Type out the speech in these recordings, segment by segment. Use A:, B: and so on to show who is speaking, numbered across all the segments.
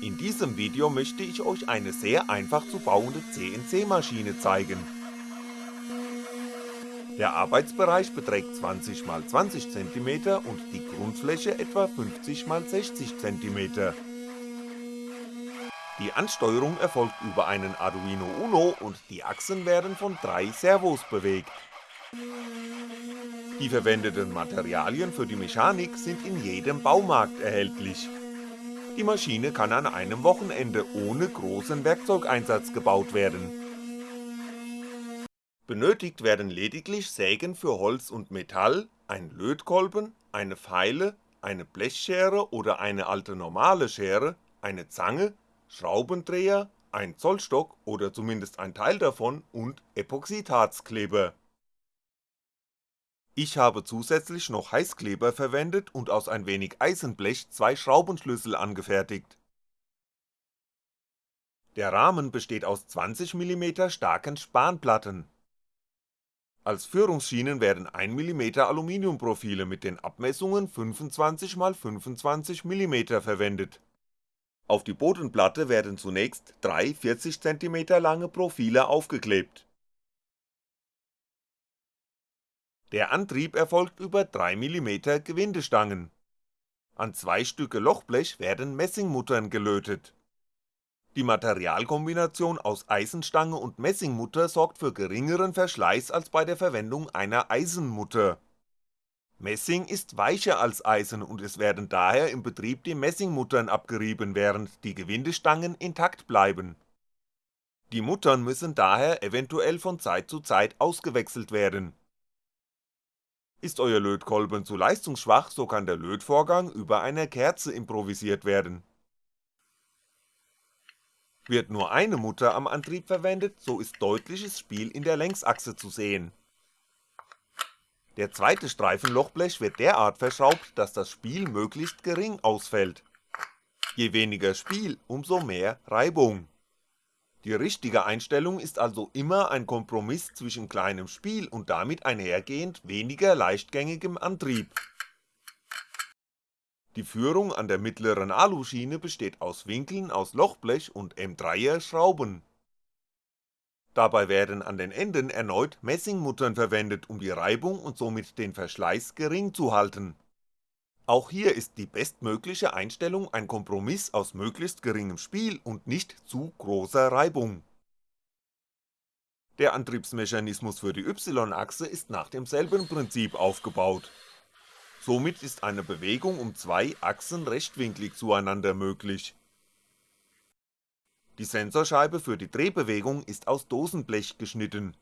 A: In diesem Video möchte ich euch eine sehr einfach zu bauende CNC-Maschine zeigen. Der Arbeitsbereich beträgt 20x20 cm und die Grundfläche etwa 50x60 cm. Die Ansteuerung erfolgt über einen Arduino Uno und die Achsen werden von drei Servos bewegt. Die verwendeten Materialien für die Mechanik sind in jedem Baumarkt erhältlich. Die Maschine kann an einem Wochenende ohne großen Werkzeugeinsatz gebaut werden. Benötigt werden lediglich Sägen für Holz und Metall, ein Lötkolben, eine Feile, eine Blechschere oder eine alte normale Schere, eine Zange, Schraubendreher, ein Zollstock oder zumindest ein Teil davon und Epoxidharzkleber. Ich habe zusätzlich noch Heißkleber verwendet und aus ein wenig Eisenblech zwei Schraubenschlüssel angefertigt. Der Rahmen besteht aus 20mm starken Spanplatten. Als Führungsschienen werden 1mm Aluminiumprofile mit den Abmessungen 25x25mm verwendet auf die Bodenplatte werden zunächst drei 40cm lange Profile aufgeklebt. Der Antrieb erfolgt über 3mm Gewindestangen. An zwei Stücke Lochblech werden Messingmuttern gelötet. Die Materialkombination aus Eisenstange und Messingmutter sorgt für geringeren Verschleiß als bei der Verwendung einer Eisenmutter Messing ist weicher als Eisen und es werden daher im Betrieb die Messingmuttern abgerieben, während die Gewindestangen intakt bleiben. Die Muttern müssen daher eventuell von Zeit zu Zeit ausgewechselt werden. Ist euer Lötkolben zu leistungsschwach, so kann der Lötvorgang über einer Kerze improvisiert werden. Wird nur eine Mutter am Antrieb verwendet, so ist deutliches Spiel in der Längsachse zu sehen der zweite Streifen Lochblech wird derart verschraubt, dass das Spiel möglichst gering ausfällt. Je weniger Spiel, umso mehr Reibung. Die richtige Einstellung ist also immer ein Kompromiss zwischen kleinem Spiel und damit einhergehend weniger leichtgängigem Antrieb. Die Führung an der mittleren Aluschiene besteht aus Winkeln aus Lochblech und M3er Schrauben Dabei werden an den Enden erneut Messingmuttern verwendet, um die Reibung und somit den Verschleiß gering zu halten. Auch hier ist die bestmögliche Einstellung ein Kompromiss aus möglichst geringem Spiel und nicht zu großer Reibung. Der Antriebsmechanismus für die Y-Achse ist nach demselben Prinzip aufgebaut. Somit ist eine Bewegung um zwei Achsen rechtwinklig zueinander möglich die Sensorscheibe für die Drehbewegung ist aus Dosenblech geschnitten.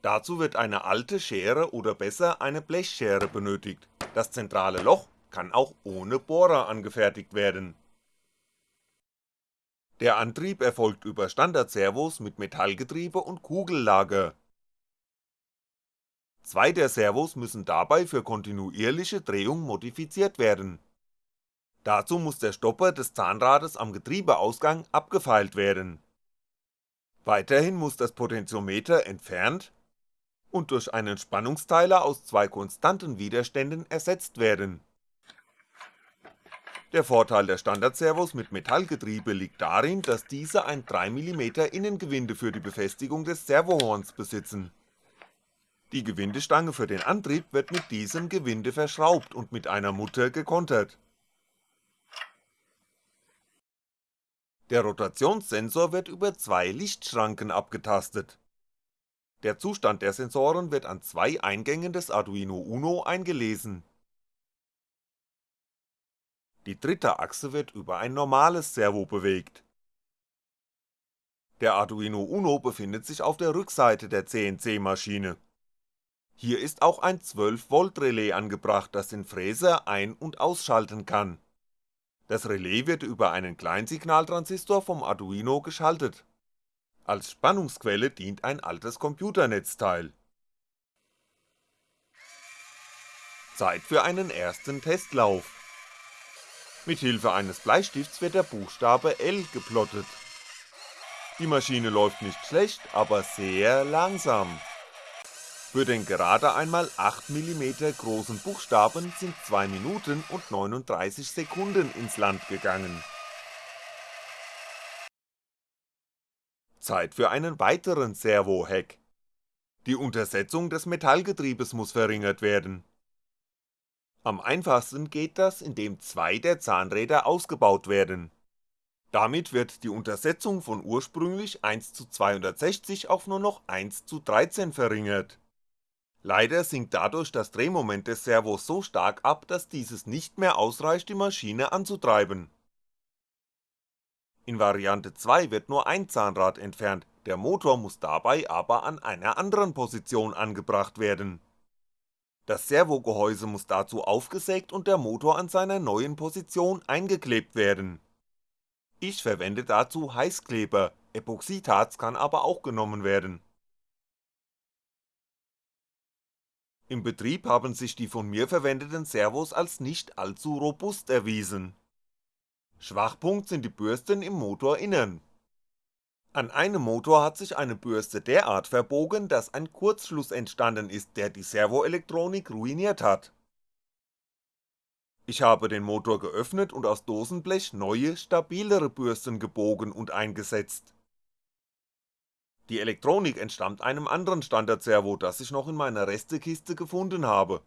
A: Dazu wird eine alte Schere oder besser eine Blechschere benötigt, das zentrale Loch kann auch ohne Bohrer angefertigt werden. Der Antrieb erfolgt über Standardservos mit Metallgetriebe und Kugellager. Zwei der Servos müssen dabei für kontinuierliche Drehung modifiziert werden Dazu muss der Stopper des Zahnrades am Getriebeausgang abgefeilt werden. Weiterhin muss das Potentiometer entfernt und durch einen Spannungsteiler aus zwei konstanten Widerständen ersetzt werden. Der Vorteil der Standardservos mit Metallgetriebe liegt darin, dass diese ein 3mm Innengewinde für die Befestigung des Servohorns besitzen. Die Gewindestange für den Antrieb wird mit diesem Gewinde verschraubt und mit einer Mutter gekontert Der Rotationssensor wird über zwei Lichtschranken abgetastet. Der Zustand der Sensoren wird an zwei Eingängen des Arduino Uno eingelesen. Die dritte Achse wird über ein normales Servo bewegt. Der Arduino Uno befindet sich auf der Rückseite der CNC-Maschine. Hier ist auch ein 12V Relais angebracht, das den Fräser ein- und ausschalten kann das Relais wird über einen Kleinsignaltransistor vom Arduino geschaltet. Als Spannungsquelle dient ein altes Computernetzteil. Zeit für einen ersten Testlauf. Mithilfe eines Bleistifts wird der Buchstabe L geplottet. Die Maschine läuft nicht schlecht, aber sehr langsam. Für den gerade einmal 8mm großen Buchstaben sind 2 Minuten und 39 Sekunden ins Land gegangen. Zeit für einen weiteren Servo-Hack. Die Untersetzung des Metallgetriebes muss verringert werden. Am einfachsten geht das, indem zwei der Zahnräder ausgebaut werden. Damit wird die Untersetzung von ursprünglich 1 zu 260 auf nur noch 1 zu 13 verringert Leider sinkt dadurch das Drehmoment des Servos so stark ab, dass dieses nicht mehr ausreicht die Maschine anzutreiben. In Variante 2 wird nur ein Zahnrad entfernt, der Motor muss dabei aber an einer anderen Position angebracht werden. Das Servogehäuse muss dazu aufgesägt und der Motor an seiner neuen Position eingeklebt werden. Ich verwende dazu Heißkleber, Epoxidharz kann aber auch genommen werden Im Betrieb haben sich die von mir verwendeten Servos als nicht allzu robust erwiesen. Schwachpunkt sind die Bürsten im Motorinnern. An einem Motor hat sich eine Bürste derart verbogen, dass ein Kurzschluss entstanden ist, der die Servoelektronik ruiniert hat. Ich habe den Motor geöffnet und aus Dosenblech neue, stabilere Bürsten gebogen und eingesetzt die Elektronik entstammt einem anderen Standardservo, das ich noch in meiner Restekiste gefunden habe.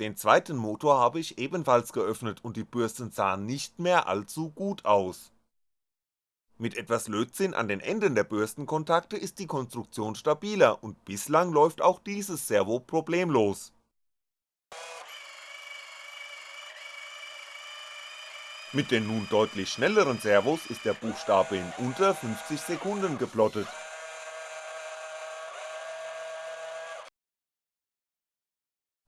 A: Den zweiten Motor habe ich ebenfalls geöffnet und die Bürsten sahen nicht mehr allzu gut aus. Mit etwas Lötzinn an den Enden der Bürstenkontakte ist die Konstruktion stabiler und bislang läuft auch dieses Servo problemlos Mit den nun deutlich schnelleren Servos ist der Buchstabe in unter 50 Sekunden geplottet.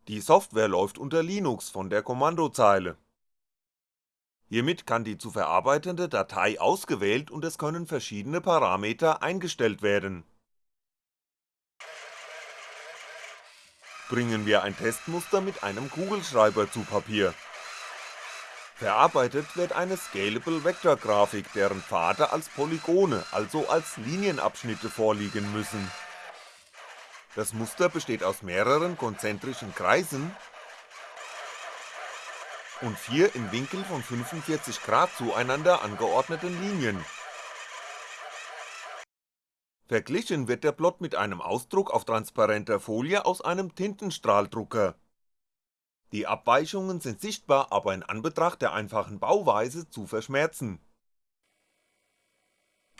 A: Die Software läuft unter Linux von der Kommandozeile. Hiermit kann die zu verarbeitende Datei ausgewählt und es können verschiedene Parameter eingestellt werden. Bringen wir ein Testmuster mit einem Kugelschreiber zu Papier Verarbeitet wird eine Scalable Vector Grafik, deren Pfade als Polygone, also als Linienabschnitte vorliegen müssen. Das Muster besteht aus mehreren konzentrischen Kreisen und vier im Winkel von 45 Grad zueinander angeordneten Linien. Verglichen wird der Plot mit einem Ausdruck auf transparenter Folie aus einem Tintenstrahldrucker die Abweichungen sind sichtbar, aber in Anbetracht der einfachen Bauweise zu verschmerzen.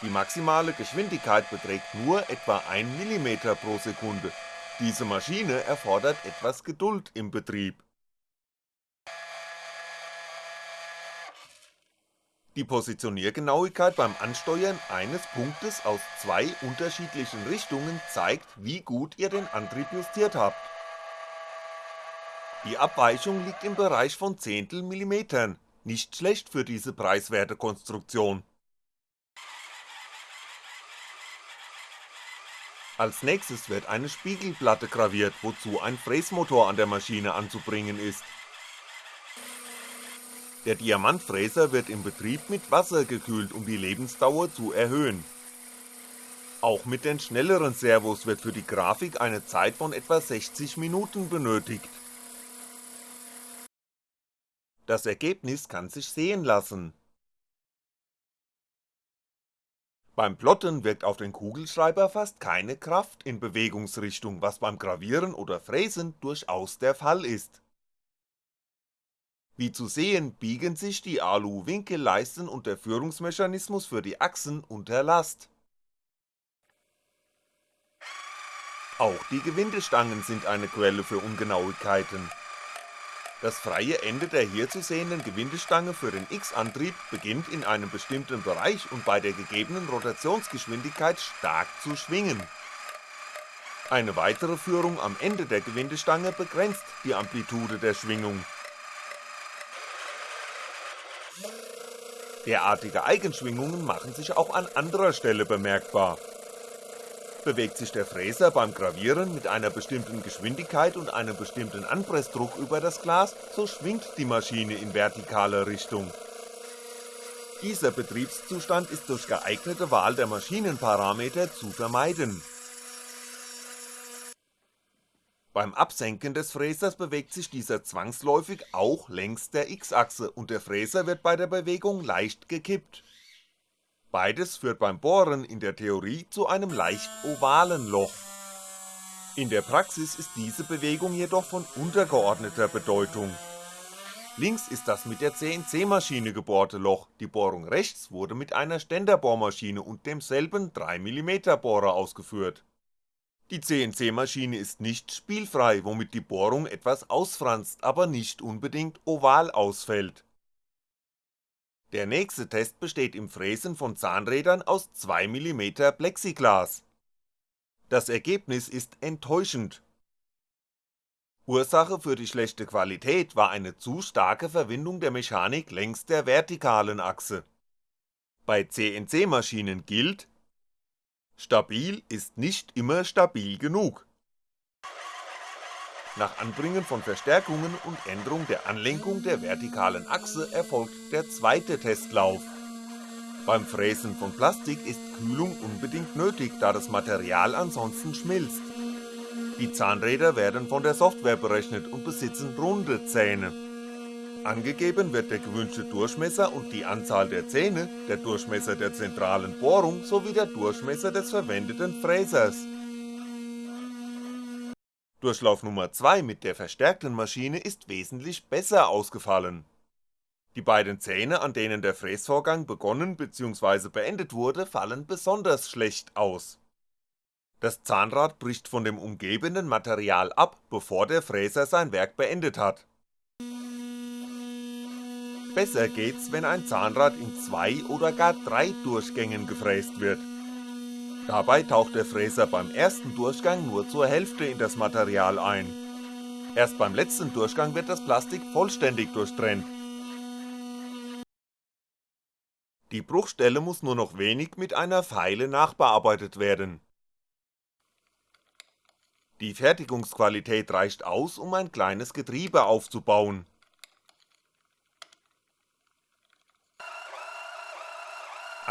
A: Die maximale Geschwindigkeit beträgt nur etwa 1mm pro Sekunde, diese Maschine erfordert etwas Geduld im Betrieb. Die Positioniergenauigkeit beim Ansteuern eines Punktes aus zwei unterschiedlichen Richtungen zeigt, wie gut ihr den Antrieb justiert habt die Abweichung liegt im Bereich von Zehntelmillimetern, nicht schlecht für diese preiswerte Konstruktion. Als nächstes wird eine Spiegelplatte graviert, wozu ein Fräsmotor an der Maschine anzubringen ist. Der Diamantfräser wird im Betrieb mit Wasser gekühlt, um die Lebensdauer zu erhöhen. Auch mit den schnelleren Servos wird für die Grafik eine Zeit von etwa 60 Minuten benötigt das Ergebnis kann sich sehen lassen. Beim Plotten wirkt auf den Kugelschreiber fast keine Kraft in Bewegungsrichtung, was beim Gravieren oder Fräsen durchaus der Fall ist. Wie zu sehen biegen sich die Alu-Winkelleisten und der Führungsmechanismus für die Achsen unter Last. Auch die Gewindestangen sind eine Quelle für Ungenauigkeiten das freie Ende der hier zu sehenden Gewindestange für den X-Antrieb beginnt in einem bestimmten Bereich und bei der gegebenen Rotationsgeschwindigkeit stark zu schwingen. Eine weitere Führung am Ende der Gewindestange begrenzt die Amplitude der Schwingung. Derartige Eigenschwingungen machen sich auch an anderer Stelle bemerkbar bewegt sich der Fräser beim Gravieren mit einer bestimmten Geschwindigkeit und einem bestimmten Anpressdruck über das Glas, so schwingt die Maschine in vertikaler Richtung. Dieser Betriebszustand ist durch geeignete Wahl der Maschinenparameter zu vermeiden. Beim Absenken des Fräsers bewegt sich dieser zwangsläufig auch längs der X-Achse und der Fräser wird bei der Bewegung leicht gekippt. Beides führt beim Bohren in der Theorie zu einem leicht ovalen Loch. In der Praxis ist diese Bewegung jedoch von untergeordneter Bedeutung. Links ist das mit der CNC-Maschine gebohrte Loch, die Bohrung rechts wurde mit einer Ständerbohrmaschine und demselben 3mm Bohrer ausgeführt die CNC-Maschine ist nicht spielfrei, womit die Bohrung etwas ausfranst, aber nicht unbedingt oval ausfällt. Der nächste Test besteht im Fräsen von Zahnrädern aus 2mm Plexiglas. Das Ergebnis ist enttäuschend. Ursache für die schlechte Qualität war eine zu starke Verwindung der Mechanik längs der vertikalen Achse. Bei CNC-Maschinen gilt Stabil ist nicht immer stabil genug. Nach Anbringen von Verstärkungen und Änderung der Anlenkung der vertikalen Achse erfolgt der zweite Testlauf. Beim Fräsen von Plastik ist Kühlung unbedingt nötig, da das Material ansonsten schmilzt. Die Zahnräder werden von der Software berechnet und besitzen runde Zähne Angegeben wird der gewünschte Durchmesser und die Anzahl der Zähne, der Durchmesser der zentralen Bohrung sowie der Durchmesser des verwendeten Fräsers. Durchlauf Nummer 2 mit der verstärkten Maschine ist wesentlich besser ausgefallen. Die beiden Zähne, an denen der Fräsvorgang begonnen bzw. beendet wurde, fallen besonders schlecht aus. Das Zahnrad bricht von dem umgebenden Material ab, bevor der Fräser sein Werk beendet hat Besser geht's, wenn ein Zahnrad in zwei oder gar drei Durchgängen gefräst wird. Dabei taucht der Fräser beim ersten Durchgang nur zur Hälfte in das Material ein. Erst beim letzten Durchgang wird das Plastik vollständig durchtrennt. Die Bruchstelle muss nur noch wenig mit einer Feile nachbearbeitet werden. Die Fertigungsqualität reicht aus, um ein kleines Getriebe aufzubauen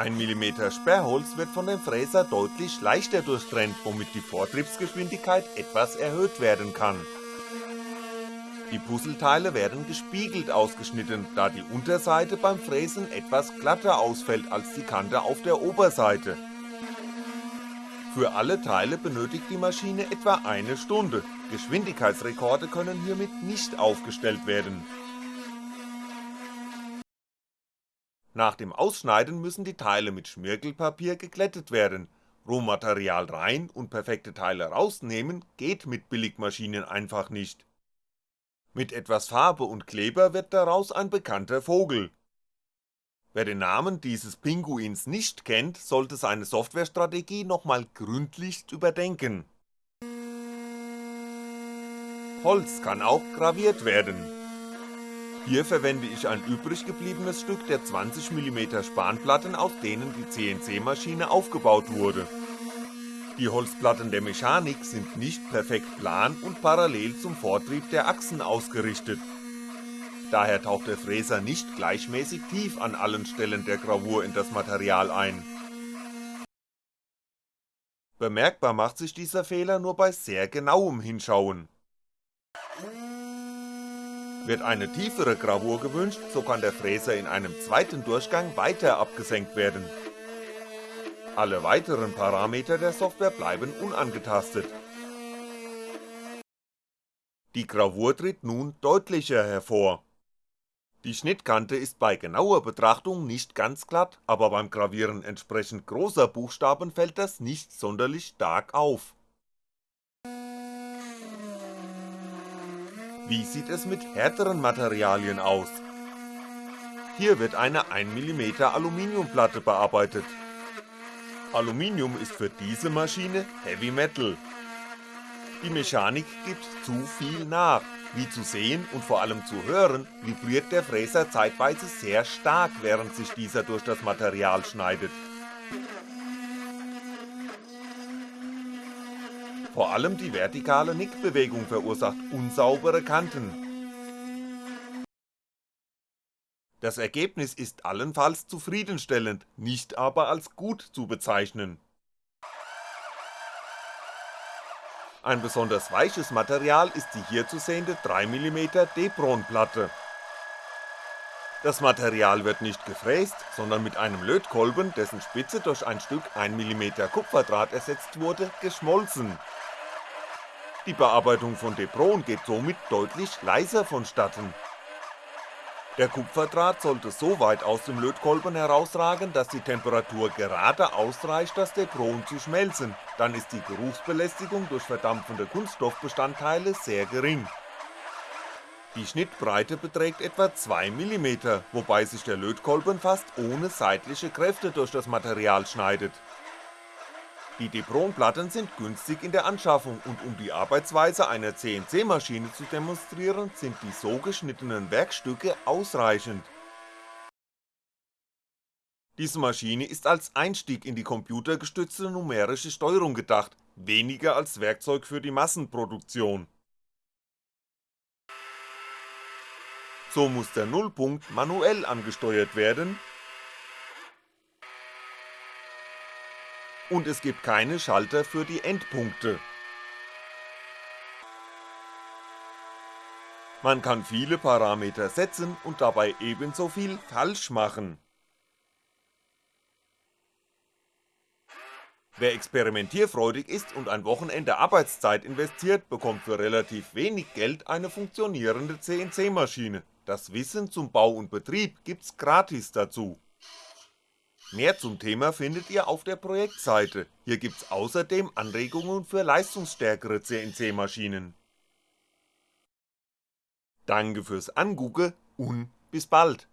A: 1mm Sperrholz wird von dem Fräser deutlich leichter durchtrennt, womit die Vortriebsgeschwindigkeit etwas erhöht werden kann. Die Puzzleteile werden gespiegelt ausgeschnitten, da die Unterseite beim Fräsen etwas glatter ausfällt als die Kante auf der Oberseite. Für alle Teile benötigt die Maschine etwa eine Stunde, Geschwindigkeitsrekorde können hiermit nicht aufgestellt werden Nach dem Ausschneiden müssen die Teile mit Schmirgelpapier geglättet werden, Rohmaterial rein und perfekte Teile rausnehmen geht mit Billigmaschinen einfach nicht. Mit etwas Farbe und Kleber wird daraus ein bekannter Vogel. Wer den Namen dieses Pinguins nicht kennt, sollte seine Softwarestrategie nochmal gründlichst überdenken. Holz kann auch graviert werden hier verwende ich ein übrig gebliebenes Stück der 20mm Spanplatten, aus denen die CNC-Maschine aufgebaut wurde. Die Holzplatten der Mechanik sind nicht perfekt plan und parallel zum Vortrieb der Achsen ausgerichtet. Daher taucht der Fräser nicht gleichmäßig tief an allen Stellen der Gravur in das Material ein. Bemerkbar macht sich dieser Fehler nur bei sehr genauem Hinschauen wird eine tiefere Gravur gewünscht, so kann der Fräser in einem zweiten Durchgang weiter abgesenkt werden. Alle weiteren Parameter der Software bleiben unangetastet. Die Gravur tritt nun deutlicher hervor. Die Schnittkante ist bei genauer Betrachtung nicht ganz glatt, aber beim Gravieren entsprechend großer Buchstaben fällt das nicht sonderlich stark auf Wie sieht es mit härteren Materialien aus? Hier wird eine 1mm Aluminiumplatte bearbeitet. Aluminium ist für diese Maschine Heavy Metal. Die Mechanik gibt zu viel nach, wie zu sehen und vor allem zu hören, vibriert der Fräser zeitweise sehr stark, während sich dieser durch das Material schneidet. Vor allem die vertikale Nickbewegung verursacht unsaubere Kanten. Das Ergebnis ist allenfalls zufriedenstellend, nicht aber als gut zu bezeichnen. Ein besonders weiches Material ist die hier zu sehende 3mm Depron-Platte. Das Material wird nicht gefräst, sondern mit einem Lötkolben, dessen Spitze durch ein Stück 1mm Kupferdraht ersetzt wurde, geschmolzen. Die Bearbeitung von Depron geht somit deutlich leiser vonstatten. Der Kupferdraht sollte so weit aus dem Lötkolben herausragen, dass die Temperatur gerade ausreicht, das Depron zu schmelzen, dann ist die Geruchsbelästigung durch verdampfende Kunststoffbestandteile sehr gering. Die Schnittbreite beträgt etwa 2mm, wobei sich der Lötkolben fast ohne seitliche Kräfte durch das Material schneidet die Depron-Platten sind günstig in der Anschaffung und um die Arbeitsweise einer CNC-Maschine zu demonstrieren, sind die so geschnittenen Werkstücke ausreichend. Diese Maschine ist als Einstieg in die computergestützte numerische Steuerung gedacht, weniger als Werkzeug für die Massenproduktion. So muss der Nullpunkt manuell angesteuert werden und es gibt keine Schalter für die Endpunkte. Man kann viele Parameter setzen und dabei ebenso viel falsch machen. Wer experimentierfreudig ist und ein Wochenende Arbeitszeit investiert, bekommt für relativ wenig Geld eine funktionierende CNC-Maschine. Das Wissen zum Bau und Betrieb gibt's gratis dazu Mehr zum Thema findet ihr auf der Projektseite, hier gibt's außerdem Anregungen für leistungsstärkere CNC-Maschinen. Danke fürs Angucke und bis bald